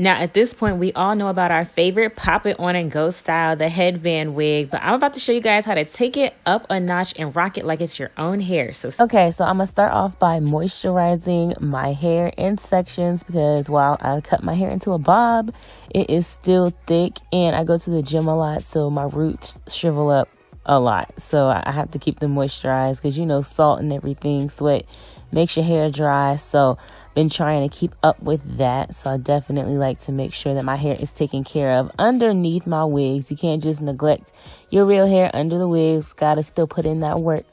Now, at this point, we all know about our favorite pop it on and go style, the headband wig, but I'm about to show you guys how to take it up a notch and rock it like it's your own hair. So, okay, so I'm gonna start off by moisturizing my hair in sections because while I cut my hair into a bob, it is still thick and I go to the gym a lot, so my roots shrivel up a lot. So I have to keep them moisturized because you know, salt and everything, sweat makes your hair dry. So been trying to keep up with that. So I definitely like to make sure that my hair is taken care of underneath my wigs. You can't just neglect your real hair under the wigs. Gotta still put in that work.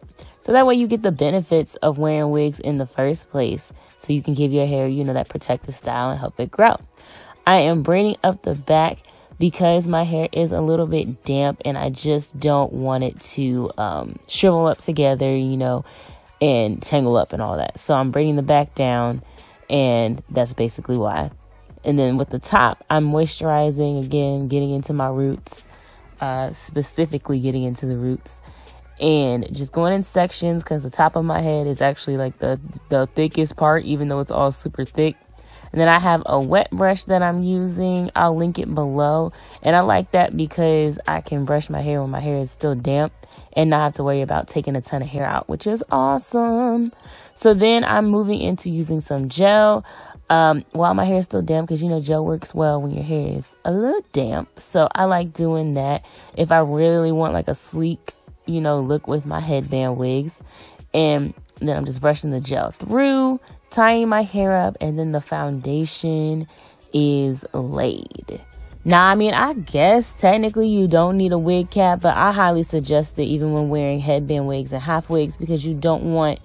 So that way you get the benefits of wearing wigs in the first place. So you can give your hair, you know, that protective style and help it grow. I am braiding up the back because my hair is a little bit damp and I just don't want it to um, shrivel up together, you know, and tangle up and all that. So I'm braiding the back down, and that's basically why. And then with the top, I'm moisturizing again, getting into my roots, uh, specifically getting into the roots, and just going in sections because the top of my head is actually like the the thickest part, even though it's all super thick. And then I have a wet brush that I'm using. I'll link it below. And I like that because I can brush my hair when my hair is still damp and not have to worry about taking a ton of hair out, which is awesome. So then I'm moving into using some gel um, while my hair is still damp because you know gel works well when your hair is a little damp. So I like doing that if I really want like a sleek, you know, look with my headband wigs. And then I'm just brushing the gel through tying my hair up, and then the foundation is laid. Now, I mean, I guess technically you don't need a wig cap, but I highly suggest it even when wearing headband wigs and half wigs because you don't want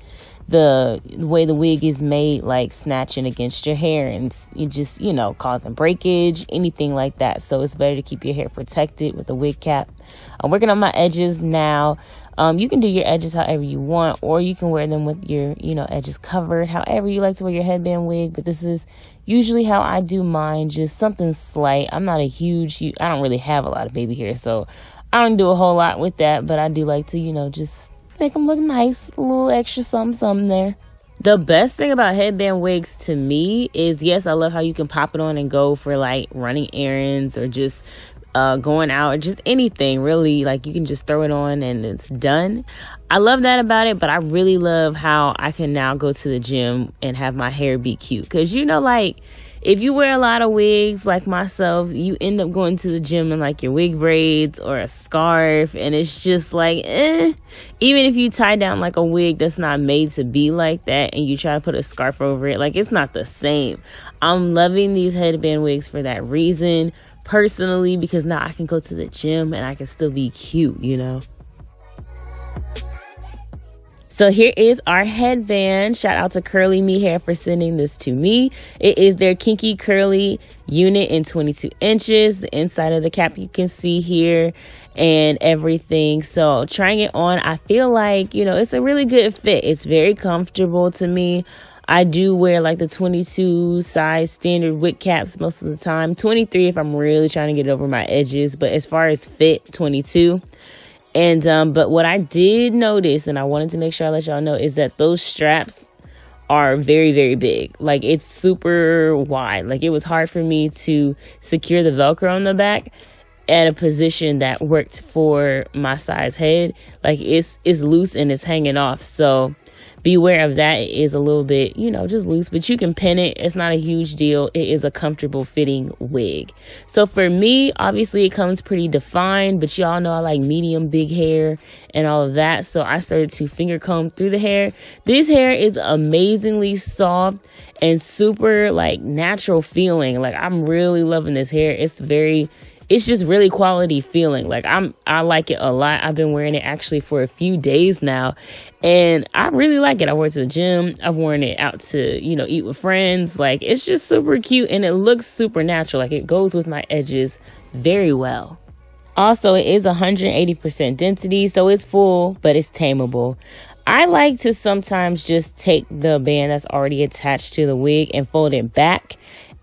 the, the way the wig is made like snatching against your hair and you just, you know, causing breakage, anything like that. So it's better to keep your hair protected with a wig cap. I'm working on my edges now. Um, you can do your edges however you want, or you can wear them with your, you know, edges covered, however you like to wear your headband wig. But this is usually how I do mine, just something slight. I'm not a huge, I don't really have a lot of baby hair, so I don't do a whole lot with that. But I do like to, you know, just make them look nice, a little extra something, something there. The best thing about headband wigs to me is yes, I love how you can pop it on and go for like running errands or just uh, going out just anything really. Like you can just throw it on and it's done. I love that about it but i really love how i can now go to the gym and have my hair be cute. Because you know like if you wear a lot of wigs like myself you end up going to the gym in like your wig braids or a scarf and it's just like eh. even if you tie down like a wig that's not made to be like that and you try to put a scarf over it like it's not the same. I'm loving these headband wigs for that reason personally because now I can go to the gym and I can still be cute, you know? So here is our headband. Shout out to Curly Me Hair for sending this to me. It is their kinky curly unit in 22 inches. The inside of the cap you can see here and everything. So trying it on, I feel like, you know, it's a really good fit. It's very comfortable to me. I do wear like the 22 size standard wig caps most of the time. 23 if I'm really trying to get over my edges, but as far as fit, 22. And um but what I did notice and I wanted to make sure I let y'all know is that those straps are very very big. Like it's super wide. Like it was hard for me to secure the velcro on the back at a position that worked for my size head. Like it's it's loose and it's hanging off. So beware of that. It is a little bit, you know, just loose, but you can pin it. It's not a huge deal. It is a comfortable fitting wig. So for me, obviously it comes pretty defined, but y'all know I like medium big hair and all of that. So I started to finger comb through the hair. This hair is amazingly soft and super like natural feeling. Like I'm really loving this hair. It's very it's just really quality feeling. Like I'm I like it a lot. I've been wearing it actually for a few days now and I really like it. I wore it to the gym. I've worn it out to, you know, eat with friends. Like it's just super cute and it looks super natural. Like it goes with my edges very well. Also, it is 180% density, so it's full, but it's tameable. I like to sometimes just take the band that's already attached to the wig and fold it back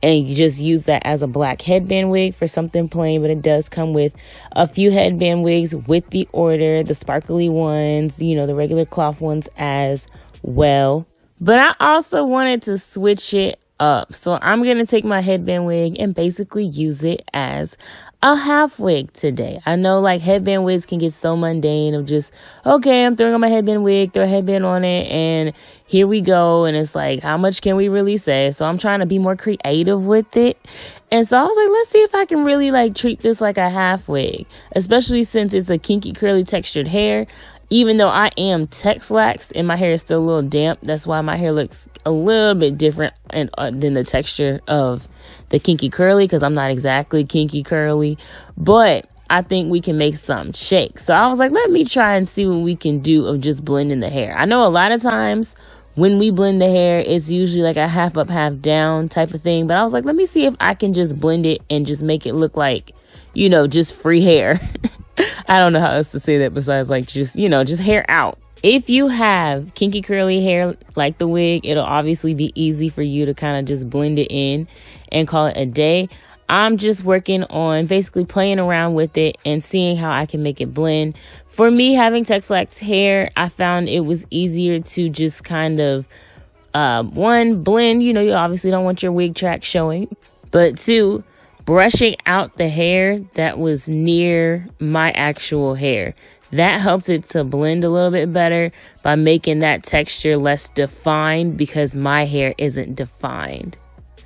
and you just use that as a black headband wig for something plain but it does come with a few headband wigs with the order the sparkly ones you know the regular cloth ones as well but i also wanted to switch it up. So I'm to take my headband wig and basically use it as a half wig today. I know like headband wigs can get so mundane of just, okay, I'm throwing on my headband wig, throw a headband on it, and here we go. And it's like, how much can we really say? So I'm trying to be more creative with it. And so I was like, let's see if I can really like treat this like a half wig, especially since it's a kinky curly textured hair even though I am Texlax and my hair is still a little damp, that's why my hair looks a little bit different and uh, than the texture of the kinky curly because I'm not exactly kinky curly, but I think we can make some shake. So I was like, let me try and see what we can do of just blending the hair. I know a lot of times when we blend the hair, it's usually like a half up, half down type of thing. But I was like, let me see if I can just blend it and just make it look like, you know, just free hair. I don't know how else to say that besides like just, you know, just hair out. If you have kinky curly hair like the wig, it'll obviously be easy for you to kind of just blend it in and call it a day. I'm just working on basically playing around with it and seeing how I can make it blend. For me, having Texlax hair, I found it was easier to just kind of, uh, one, blend. You know, you obviously don't want your wig track showing, but two, brushing out the hair that was near my actual hair. That helped it to blend a little bit better by making that texture less defined because my hair isn't defined.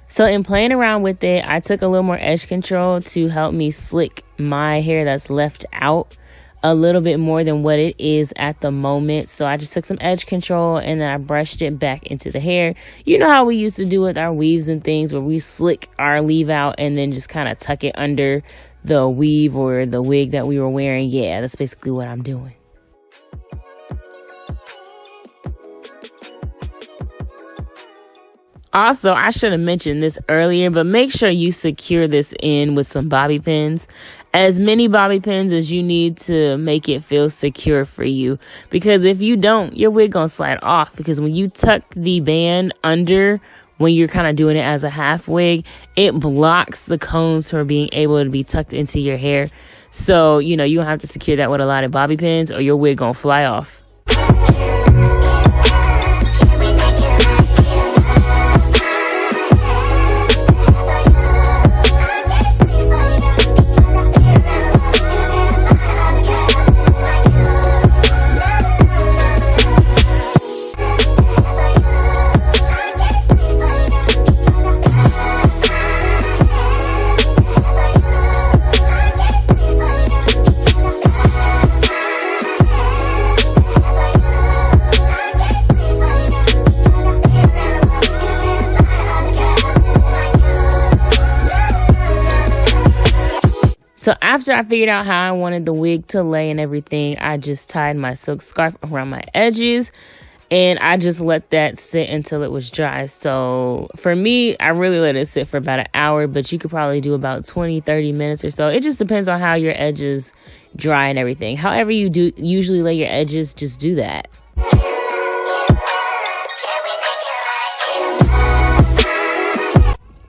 So in playing around with it, I took a little more edge control to help me slick my hair that's left out a little bit more than what it is at the moment. So I just took some edge control and then I brushed it back into the hair. You know how we used to do with our weaves and things where we slick our leave out and then just kind of tuck it under the weave or the wig that we were wearing. Yeah, that's basically what I'm doing. Also, I should have mentioned this earlier, but make sure you secure this in with some bobby pins. As many bobby pins as you need to make it feel secure for you. Because if you don't, your wig gonna slide off. Because when you tuck the band under when you're kind of doing it as a half wig, it blocks the combs from being able to be tucked into your hair. So, you know, you have to secure that with a lot of bobby pins or your wig gonna fly off. After I figured out how I wanted the wig to lay and everything, I just tied my silk scarf around my edges and I just let that sit until it was dry. So for me, I really let it sit for about an hour, but you could probably do about 20, 30 minutes or so. It just depends on how your edges dry and everything. However you do usually lay your edges, just do that.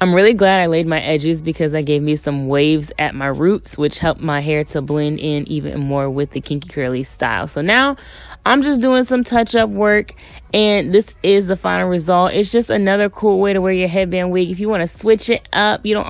I'm really glad I laid my edges because that gave me some waves at my roots, which helped my hair to blend in even more with the kinky curly style. So now I'm just doing some touch up work and this is the final result. It's just another cool way to wear your headband wig. If you want to switch it up, you don't